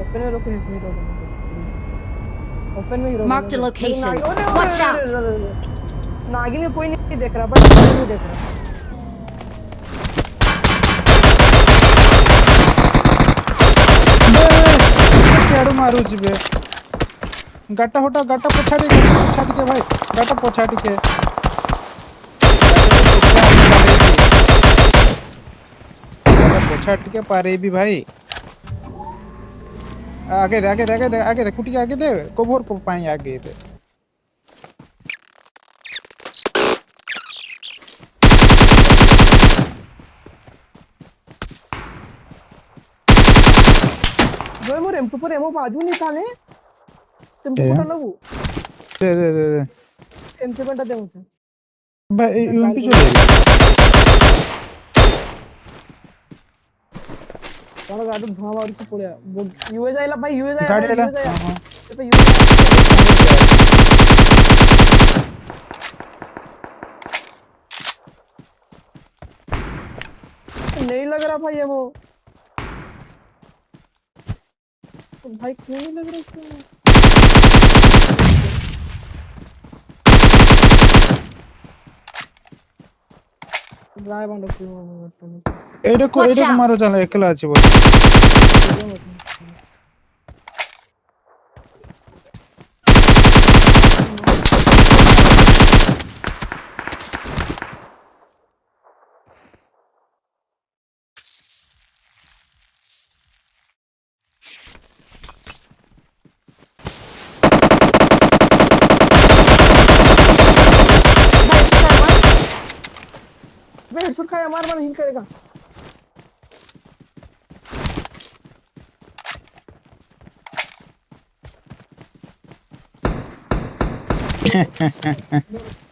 Open में रोके hero open में हीरो Marked a location. नागिन- अरे, अरे, Watch अरे, out. अरे, अरे, अरे। नागिन में कोई नहीं देख रहा बट नहीं देख रहा କେଡୁ ମାରୁଛି ବେ ଗାଟା ହଟା ଗାଟା ପଛା ଟିକେ ପଛା ଟିକେ ଭାଇ ଗାଟା ପଛା ଟିକେ ଗାଟା ପଛା ଟିକେ ପାରେଇବି ଭାଇ आगे दे आगे दे आगे दे आगे दे कुटिया आगे दे कोबोर को पाए आगे दे। जोय मोर एम2 पर एमओ बाजू नहीं था ने? तुम को ना वो दे दे दे दे। एम7 दे मुझे। भाई यूएमपी जो मला गाडून धुवा मारूची पुढे युए जायला पाहिजे युए जायला यूए नहीं लग रहा भाई ये वो तो भाई क्यों नहीं लग रहा इसको ಡ್ರೈವ್ ಮಾಡ್ಕೊಂಡು ಏಡಕ್ಕೂ ಏಡಕ್ಕೂ ಮಾರೋ ಜನ ಎಕ್ಕಲ ಹಚ್ಚಿ ಬೋ मैं हेडशॉट खाया मार मार हील करेगा Ha ha ha ha.